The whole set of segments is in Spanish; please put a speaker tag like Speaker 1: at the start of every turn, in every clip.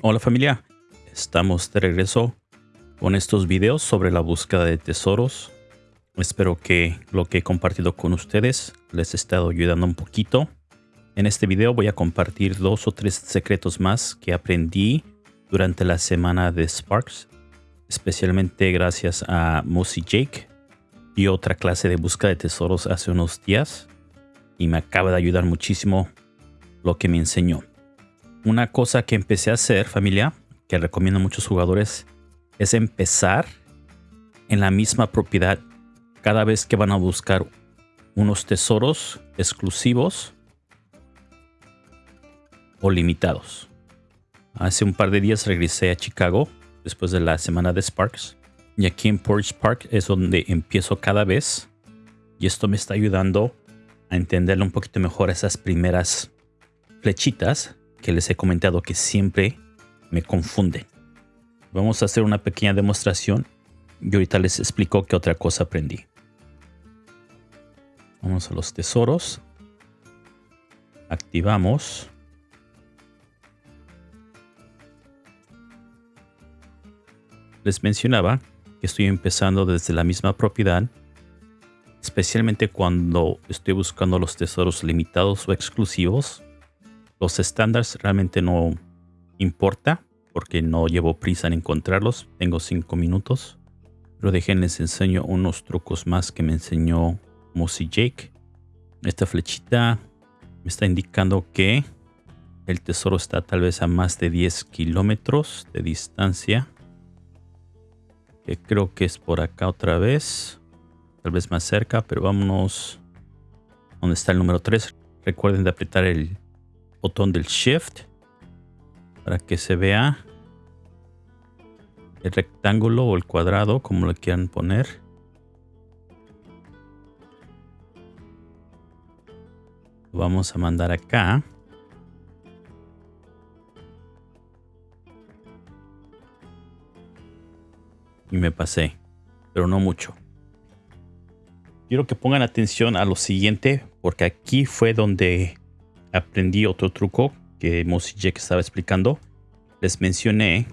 Speaker 1: Hola familia, estamos de regreso con estos videos sobre la búsqueda de tesoros. Espero que lo que he compartido con ustedes les ha estado ayudando un poquito. En este video voy a compartir dos o tres secretos más que aprendí durante la semana de Sparks, especialmente gracias a Mossy Jake y otra clase de búsqueda de tesoros hace unos días y me acaba de ayudar muchísimo lo que me enseñó. Una cosa que empecé a hacer, familia, que recomiendo a muchos jugadores, es empezar en la misma propiedad cada vez que van a buscar unos tesoros exclusivos o limitados. Hace un par de días regresé a Chicago después de la semana de Sparks. Y aquí en Porch Park es donde empiezo cada vez. Y esto me está ayudando a entenderle un poquito mejor esas primeras flechitas que les he comentado que siempre me confunden. Vamos a hacer una pequeña demostración y ahorita les explico qué otra cosa aprendí. Vamos a los tesoros. Activamos. Les mencionaba que estoy empezando desde la misma propiedad, especialmente cuando estoy buscando los tesoros limitados o exclusivos los estándares realmente no importa porque no llevo prisa en encontrarlos. Tengo 5 minutos. Pero déjenles enseño unos trucos más que me enseñó Mossy Jake. Esta flechita me está indicando que el tesoro está tal vez a más de 10 kilómetros de distancia. Que creo que es por acá otra vez. Tal vez más cerca, pero vámonos donde está el número 3. Recuerden de apretar el botón del shift para que se vea el rectángulo o el cuadrado como lo quieran poner. Vamos a mandar acá. Y me pasé pero no mucho. Quiero que pongan atención a lo siguiente porque aquí fue donde aprendí otro truco que Mossy Jack estaba explicando. Les mencioné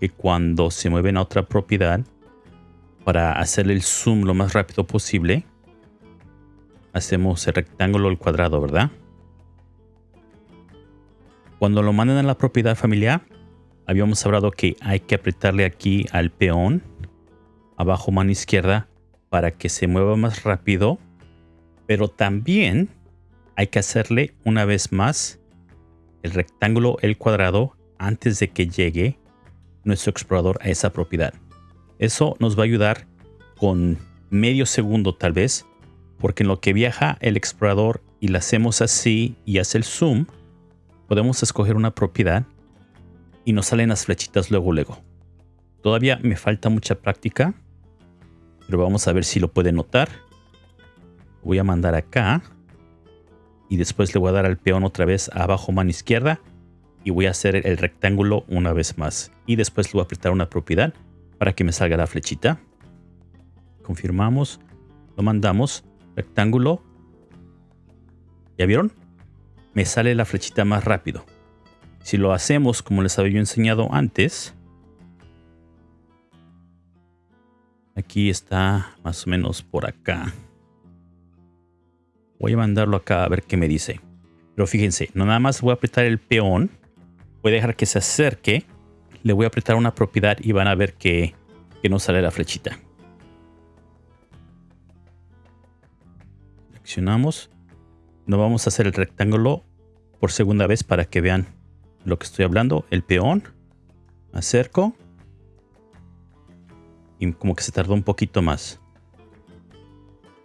Speaker 1: que cuando se mueven a otra propiedad, para hacer el zoom lo más rápido posible, hacemos el rectángulo el cuadrado, ¿verdad? Cuando lo mandan a la propiedad familiar, habíamos hablado que hay que apretarle aquí al peón, abajo mano izquierda, para que se mueva más rápido, pero también hay que hacerle una vez más el rectángulo, el cuadrado, antes de que llegue nuestro explorador a esa propiedad. Eso nos va a ayudar con medio segundo tal vez, porque en lo que viaja el explorador y la hacemos así y hace el zoom, podemos escoger una propiedad y nos salen las flechitas luego luego. Todavía me falta mucha práctica, pero vamos a ver si lo puede notar. Voy a mandar acá y después le voy a dar al peón otra vez abajo mano izquierda y voy a hacer el rectángulo una vez más. Y después le voy a apretar una propiedad para que me salga la flechita. Confirmamos lo mandamos rectángulo. ¿ya vieron? me sale la flechita más rápido. Si lo hacemos como les había yo enseñado antes aquí está más o menos por acá Voy a mandarlo acá a ver qué me dice. Pero fíjense, no nada más voy a apretar el peón. Voy a dejar que se acerque. Le voy a apretar una propiedad y van a ver que, que no sale la flechita. Seleccionamos. No vamos a hacer el rectángulo por segunda vez para que vean lo que estoy hablando. El peón. Acerco. Y como que se tardó un poquito más.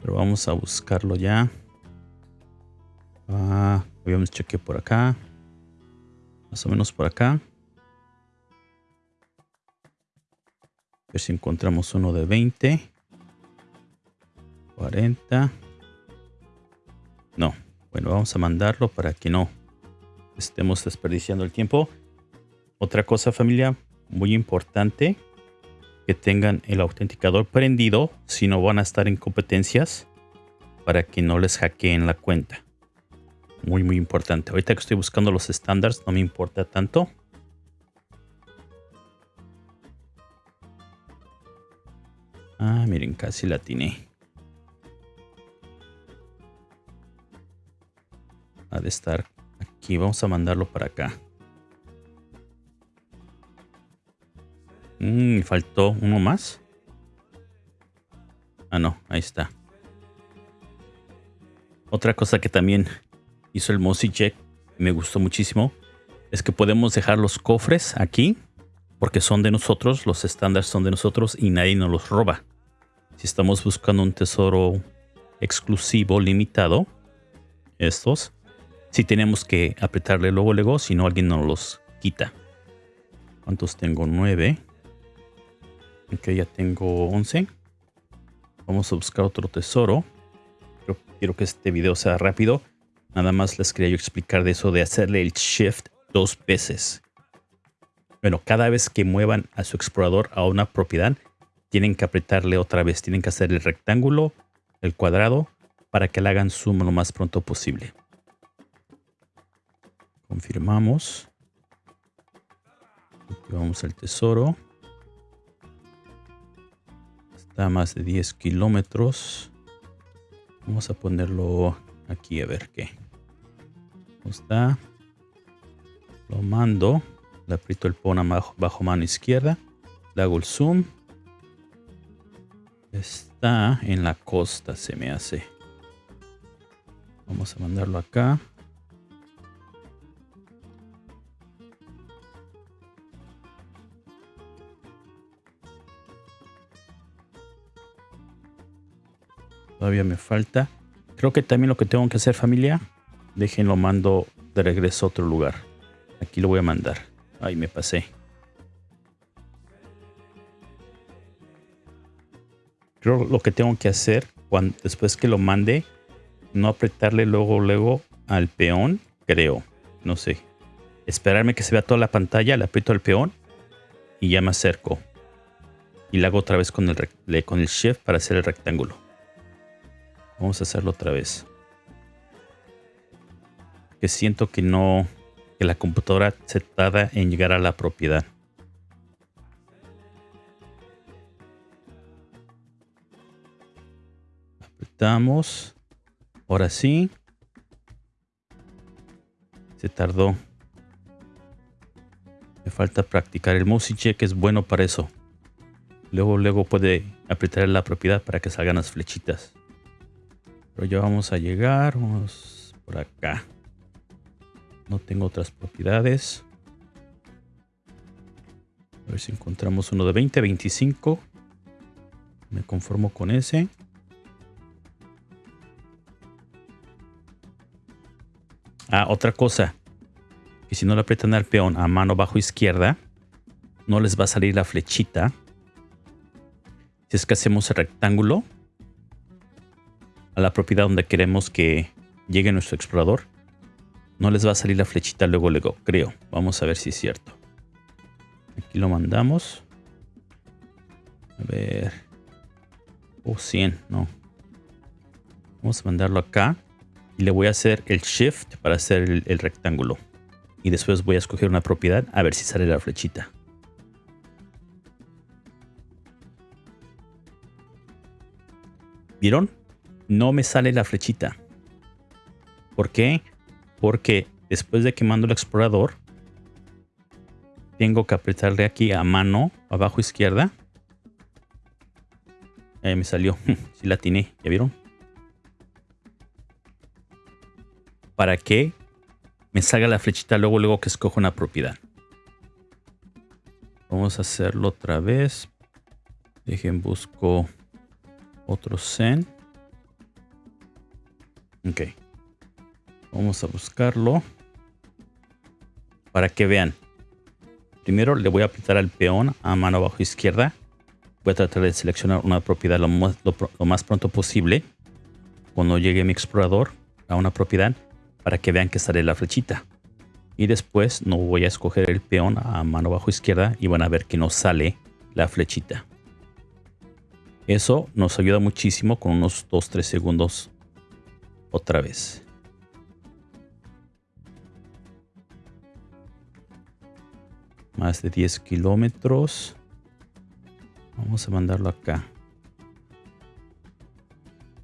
Speaker 1: Pero vamos a buscarlo ya. Ah, habíamos cheque por acá. Más o menos por acá. A ver si encontramos uno de 20. 40. No. Bueno, vamos a mandarlo para que no estemos desperdiciando el tiempo. Otra cosa familia muy importante. Que tengan el autenticador prendido si no van a estar en competencias para que no les hackeen la cuenta muy muy importante. Ahorita que estoy buscando los estándares no me importa tanto. Ah, miren, casi la atiné. Ha de estar aquí. Vamos a mandarlo para acá. Mm, me faltó uno más. Ah, no, ahí está. Otra cosa que también hizo el Mossy Jack me gustó muchísimo es que podemos dejar los cofres aquí porque son de nosotros, los estándares son de nosotros y nadie nos los roba. Si estamos buscando un tesoro exclusivo, limitado, estos, si tenemos que apretarle luego, luego, si no alguien nos los quita. ¿Cuántos tengo? Nueve. Ok, ya tengo once. Vamos a buscar otro tesoro. quiero que este video sea rápido. Nada más les quería yo explicar de eso de hacerle el shift dos veces. Bueno, cada vez que muevan a su explorador a una propiedad, tienen que apretarle otra vez. Tienen que hacer el rectángulo, el cuadrado, para que le hagan zoom lo más pronto posible. Confirmamos. Vamos al tesoro. Está a más de 10 kilómetros. Vamos a ponerlo aquí a ver qué. Está? Lo mando. Le aprieto el pon bajo, bajo mano izquierda. Le hago el zoom. Está en la costa, se me hace. Vamos a mandarlo acá. Todavía me falta. Creo que también lo que tengo que hacer familia. Déjenlo mando de regreso a otro lugar. Aquí lo voy a mandar. Ay, me pasé. Creo lo que tengo que hacer cuando, después que lo mande, no apretarle luego, luego al peón, creo. No sé. Esperarme que se vea toda la pantalla, le aprieto al peón y ya me acerco. Y le hago otra vez con el, con el shift para hacer el rectángulo. Vamos a hacerlo otra vez. Que siento que no, que la computadora se tarda en llegar a la propiedad. Apretamos. Ahora sí. Se tardó. Me falta practicar. El mouse check es bueno para eso. Luego, luego puede apretar la propiedad para que salgan las flechitas. Pero ya vamos a llegar. Vamos por acá. No tengo otras propiedades. A ver si encontramos uno de 20, 25. Me conformo con ese. Ah, otra cosa. Que si no le aprietan al peón a mano bajo izquierda, no les va a salir la flechita. Si es que hacemos el rectángulo, a la propiedad donde queremos que llegue nuestro explorador, no les va a salir la flechita luego, luego, creo. Vamos a ver si es cierto. Aquí lo mandamos. A ver. Oh, 100, no. Vamos a mandarlo acá. Y le voy a hacer el shift para hacer el, el rectángulo. Y después voy a escoger una propiedad a ver si sale la flechita. ¿Vieron? no me sale la flechita. ¿Por qué? Porque después de que mando el explorador, tengo que apretarle aquí a mano, abajo izquierda. Ahí me salió. si la atiné, ¿ya vieron? Para que me salga la flechita luego, luego que escojo una propiedad. Vamos a hacerlo otra vez. Dejen busco otro Zen. Ok. Vamos a buscarlo. Para que vean. Primero le voy a apretar al peón a mano abajo izquierda. Voy a tratar de seleccionar una propiedad lo más, lo más pronto posible. Cuando llegue mi explorador a una propiedad. Para que vean que sale la flechita. Y después no voy a escoger el peón a mano abajo izquierda. Y van a ver que no sale la flechita. Eso nos ayuda muchísimo con unos 2-3 segundos otra vez. Más de 10 kilómetros. Vamos a mandarlo acá.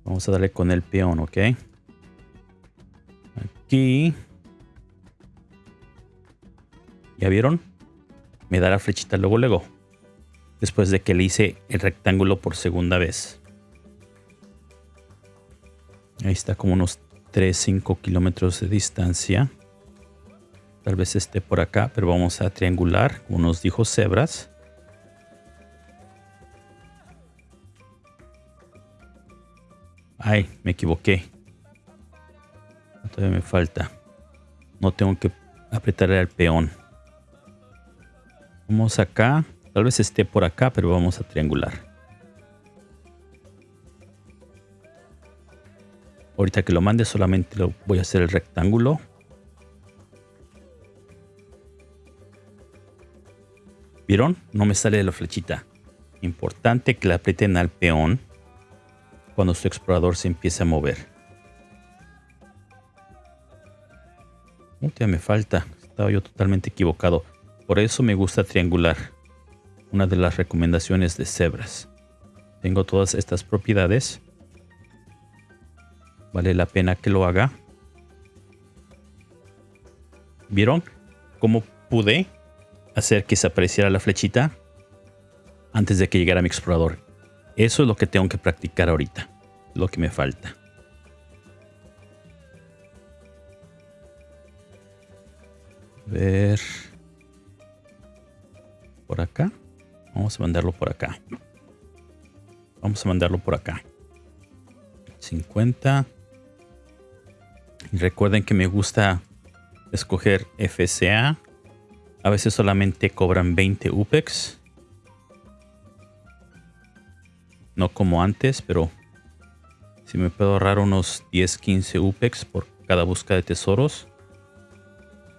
Speaker 1: Vamos a darle con el peón, ¿ok? Aquí. ¿Ya vieron? Me da la flechita luego, luego. Después de que le hice el rectángulo por segunda vez. Ahí está como unos 3-5 kilómetros de distancia. Tal vez esté por acá, pero vamos a triangular, como nos dijo Cebras. Ay, me equivoqué. Todavía me falta. No tengo que apretarle al peón. Vamos acá. Tal vez esté por acá, pero vamos a triangular. Ahorita que lo mande solamente lo voy a hacer el rectángulo. ¿Vieron? No me sale de la flechita. Importante que le aprieten al peón cuando su explorador se empiece a mover. ya me falta. Estaba yo totalmente equivocado. Por eso me gusta triangular. Una de las recomendaciones de Cebras. Tengo todas estas propiedades Vale la pena que lo haga. ¿Vieron cómo pude hacer que se apareciera la flechita antes de que llegara mi explorador? Eso es lo que tengo que practicar ahorita. Lo que me falta. A ver. Por acá. Vamos a mandarlo por acá. Vamos a mandarlo por acá. 50. Recuerden que me gusta escoger FCA. A veces solamente cobran 20 UPEX. No como antes, pero si me puedo ahorrar unos 10, 15 UPEX por cada búsqueda de tesoros.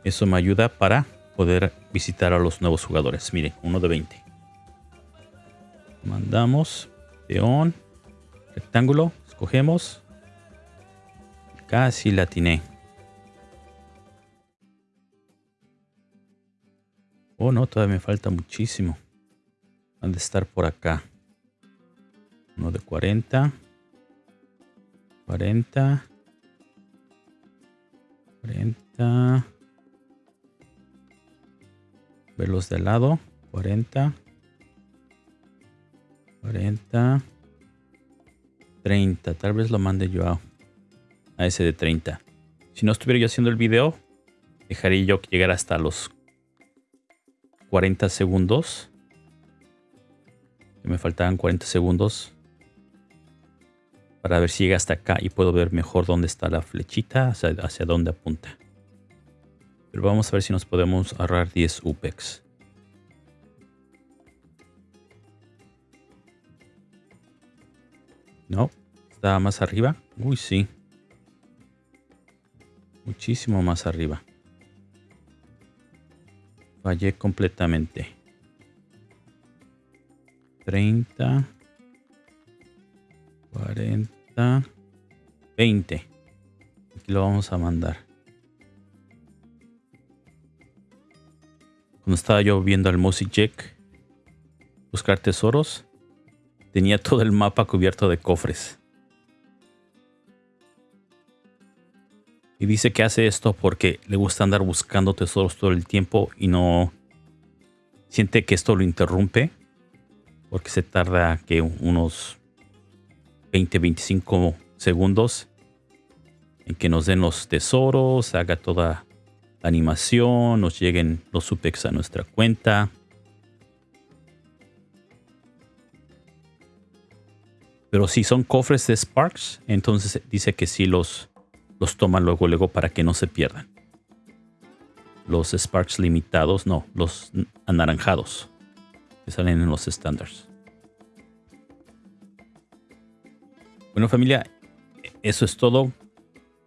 Speaker 1: Eso me ayuda para poder visitar a los nuevos jugadores. Miren, uno de 20. Mandamos. Peón. Rectángulo. Escogemos. Casi la Oh, no, todavía me falta muchísimo. Han de estar por acá. Uno de 40. 40. 40. Verlos de lado. 40. 40. 30. Tal vez lo mande yo a a ese de 30. Si no estuviera yo haciendo el video, dejaría yo llegar hasta los 40 segundos. Me faltaban 40 segundos para ver si llega hasta acá y puedo ver mejor dónde está la flechita, hacia, dónde apunta. Pero vamos a ver si nos podemos ahorrar 10 UPEX. No, está más arriba. Uy, sí muchísimo más arriba. Fallé completamente. 30, 40, 20. Aquí lo vamos a mandar. Cuando estaba yo viendo al Music Jack buscar tesoros, tenía todo el mapa cubierto de cofres. Y dice que hace esto porque le gusta andar buscando tesoros todo el tiempo y no siente que esto lo interrumpe. Porque se tarda que unos 20, 25 segundos en que nos den los tesoros, haga toda la animación, nos lleguen los supex a nuestra cuenta. Pero si son cofres de Sparks, entonces dice que sí los los toman luego, luego para que no se pierdan. Los Sparks limitados, no, los anaranjados que salen en los estándares. Bueno familia, eso es todo.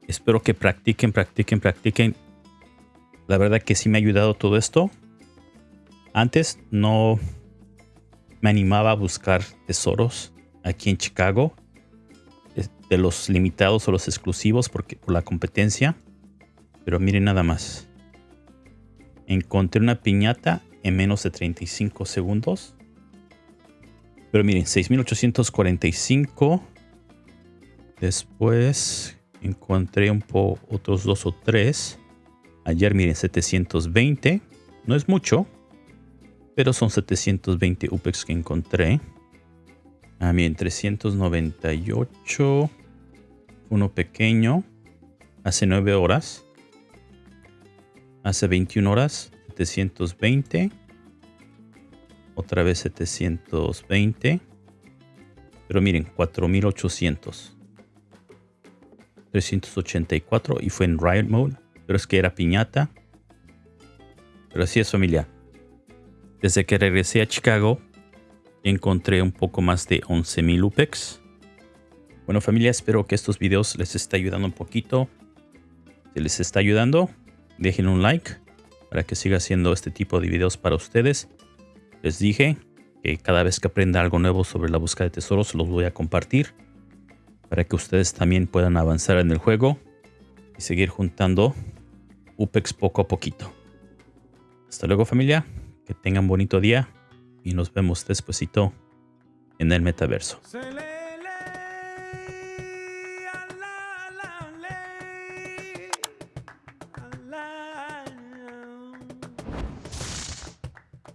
Speaker 1: Espero que practiquen, practiquen, practiquen. La verdad que sí me ha ayudado todo esto. Antes no me animaba a buscar tesoros aquí en Chicago de los limitados o los exclusivos porque, por la competencia. Pero miren nada más. Encontré una piñata en menos de 35 segundos. Pero miren, 6845, Después encontré un po otros dos o tres. Ayer miren 720. No es mucho. Pero son 720 UPEX que encontré. Ah, miren, 398. Uno pequeño. Hace 9 horas. Hace 21 horas. 720. Otra vez 720. Pero miren, 4800. 384 y fue en Riot Mode. Pero es que era piñata. Pero así es familia. Desde que regresé a Chicago, encontré un poco más de 11.000 UPEX. Bueno familia, espero que estos videos les esté ayudando un poquito. Si les está ayudando, dejen un like para que siga haciendo este tipo de videos para ustedes. Les dije que cada vez que aprenda algo nuevo sobre la búsqueda de tesoros los voy a compartir para que ustedes también puedan avanzar en el juego y seguir juntando UPEX poco a poquito. Hasta luego familia, que tengan bonito día y nos vemos despuesito en el metaverso.